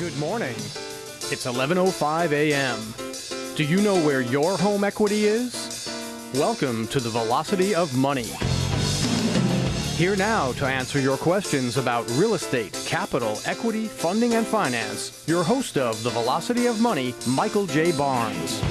Good morning. It's 11:05 a.m. Do you know where your home equity is? Welcome to the Velocity of Money. Here now to answer your questions about real estate, capital, equity, funding, and finance, your host of the Velocity of Money, Michael J. Barnes.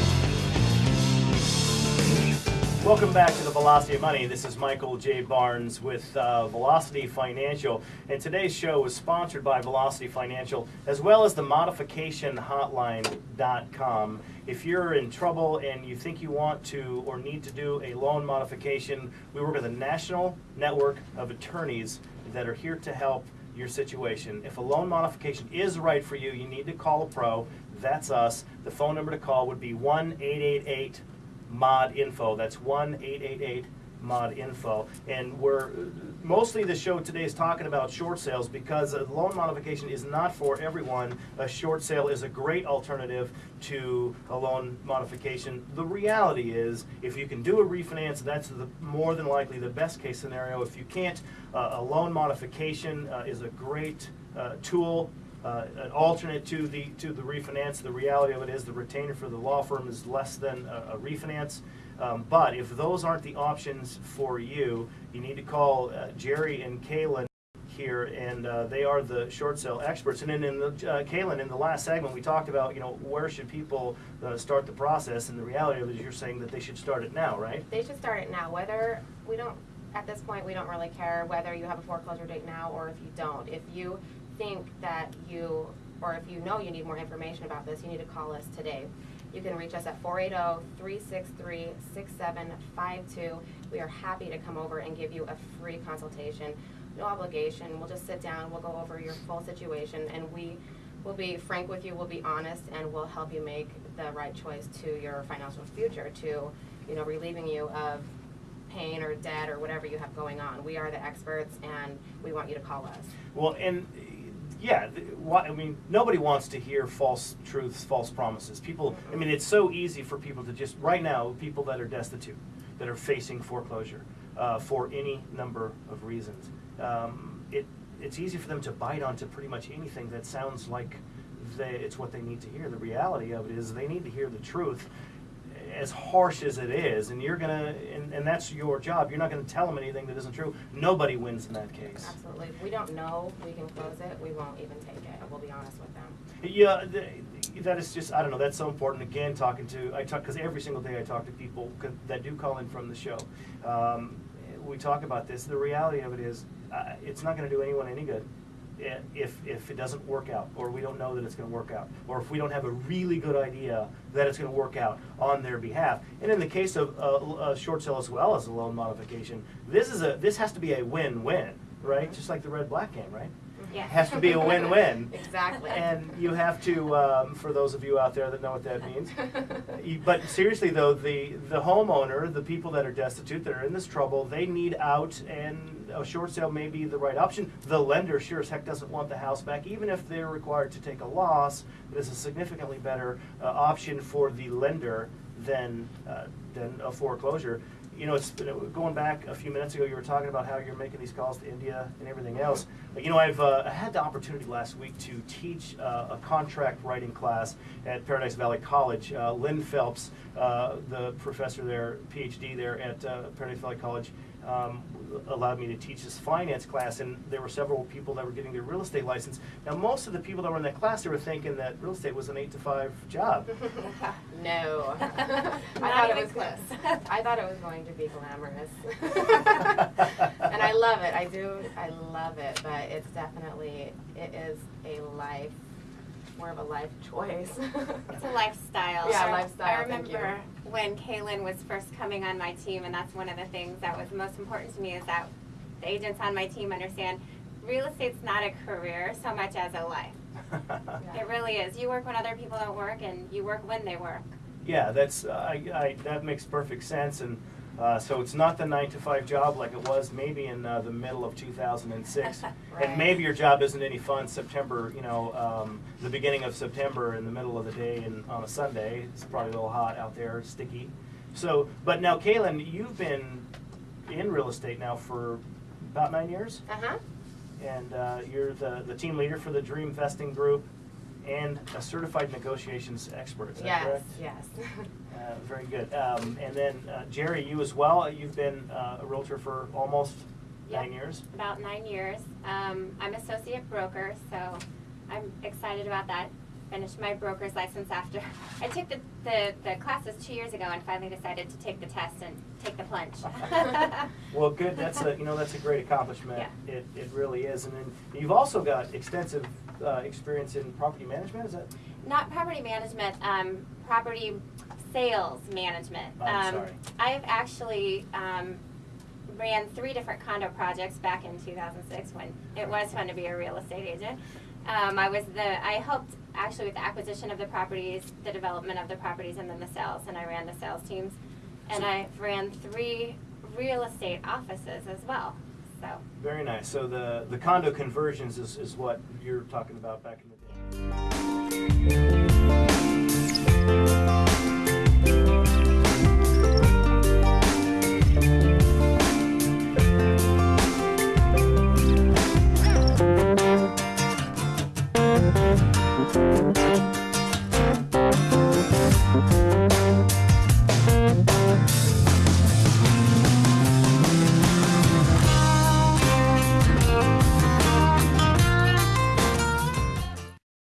Welcome back to the Velocity of Money. This is Michael J. Barnes with uh, Velocity Financial. And today's show is sponsored by Velocity Financial as well as the modificationhotline.com. If you're in trouble and you think you want to or need to do a loan modification, we work with a national network of attorneys that are here to help your situation. If a loan modification is right for you, you need to call a pro. That's us. The phone number to call would be 1 888 mod info. That's 1 888 mod info. And we're mostly the show today is talking about short sales because a loan modification is not for everyone. A short sale is a great alternative to a loan modification. The reality is, if you can do a refinance, that's the, more than likely the best case scenario. If you can't, uh, a loan modification uh, is a great uh, tool uh, an alternate to the to the refinance. The reality of it is the retainer for the law firm is less than a, a refinance. Um, but if those aren't the options for you, you need to call uh, Jerry and Kaylin here, and uh, they are the short sale experts. And then in the uh, Kaylin, in the last segment, we talked about you know where should people uh, start the process, and the reality of it is you're saying that they should start it now, right? They should start it now. Whether we don't at this point, we don't really care whether you have a foreclosure date now or if you don't. If you think that you, or if you know you need more information about this, you need to call us today. You can reach us at 480-363-6752. We are happy to come over and give you a free consultation. No obligation. We'll just sit down, we'll go over your full situation, and we will be frank with you, we'll be honest, and we'll help you make the right choice to your financial future, to you know, relieving you of pain or debt or whatever you have going on. We are the experts, and we want you to call us. Well, and yeah, I mean, nobody wants to hear false truths, false promises. People, I mean, it's so easy for people to just, right now, people that are destitute, that are facing foreclosure uh, for any number of reasons, um, it, it's easy for them to bite onto pretty much anything that sounds like they, it's what they need to hear. The reality of it is they need to hear the truth as harsh as it is, and you're gonna, and, and that's your job. You're not gonna tell them anything that isn't true. Nobody wins in that case. Absolutely. If we don't know we can close it, we won't even take it. We'll be honest with them. Yeah, th- that is just, I don't know, that's so important. Again, talking to, I talk, because every single day I talk to people that do call in from the show. Um, we talk about this. The reality of it is, uh, it's not going to do anyone any good if, if it doesn't work out, or we don't know that it's going to work out, or if we don't have a really good idea that it's going to work out on their behalf. And in the case of uh, a short sale as well as a loan modification, this is a, this has to be a win-win, right? Just like the red-black game, right? Yeah. Has to be a win-win. Exactly. And you have to, um, for those of you out there that know what that means. you- But seriously though, the, the homeowner, the people that are destitute, that are in this trouble, they need out and a short sale may be the right option. The lender sure as heck doesn't want the house back, even if they're required to take a loss. But it's a significantly better uh, option for the lender than, uh, than a foreclosure. You know, it's, going back a few minutes ago, you were talking about how you're making these calls to India and everything else. You know, I've uh, I had the opportunity last week to teach uh, a contract writing class at Paradise Valley College. Uh, Lynn Phelps, uh, the professor there, PhD there at uh, Paradise Valley College, um, allowed me to teach this finance class, and there were several people that were getting their real estate license. Now, most of the people that were in that class, they were thinking that real estate was an eight to five job. no. I thought it was close. I thought it was going to be glamorous. and I love it. I do. I love it, but it's definitely it is a life more of a life choice. It's a lifestyle. Yeah, I- lifestyle, I thank you. remember when Kaylin was first coming on my team, and that's one of the things that was most important to me is that the agents on my team understand real estate's not a career so much as a life. Yeah. It really is. You work when other people don't work, and you work when they work. Yeah, that's I, I, that makes perfect sense, and uh, so it's not the nine to five job like it was maybe in uh, the middle of 2006, Right. and maybe your job isn't any fun. September, you know, um, the beginning of September in the middle of the day and on a Sunday, it's probably a little hot out there, sticky. So, but now, Kaylin, you've been in real estate now for about nine years, Uh huh. and uh, you're the the team leader for the Dream Vesting Group. And a certified negotiations expert. Is that Yes, correct? yes. Uh, very good. Um, and then uh, Jerry, you as well. You've been uh, a realtor for almost Yep. nine years. About nine years. Um, I'm associate broker, so I'm excited about that. Finished my broker's license after I took the, the, the classes two years ago and finally decided to take the test and take the plunge. Well, good. That's a you know that's a great accomplishment. Yeah. It, it really is. And then you've also got extensive uh, experience in property management. Is that? Not property management, um, property sales management. Oh, I'm um, sorry. I've actually um, ran three different condo projects back in 2006 when it was fun to be a real estate agent. Um, I was the I helped actually with the acquisition of the properties, the development of the properties, and then the sales. And I ran the sales teams, and So- I ran three real estate offices as well. So Very nice. So the the condo conversions is, is what you're talking about back in the day.